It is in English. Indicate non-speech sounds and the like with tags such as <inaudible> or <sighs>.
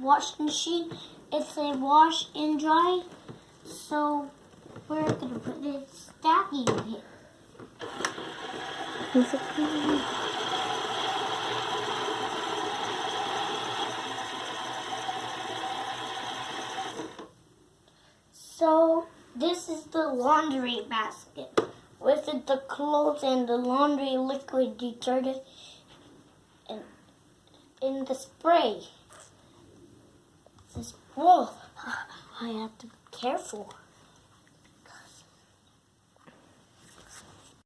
wash machine. It's a wash and dry. So we're gonna put this stacking in here. Is it? So this is the laundry basket with it the clothes and the laundry liquid detergent and in the spray. This whoa, <sighs> I have to be careful.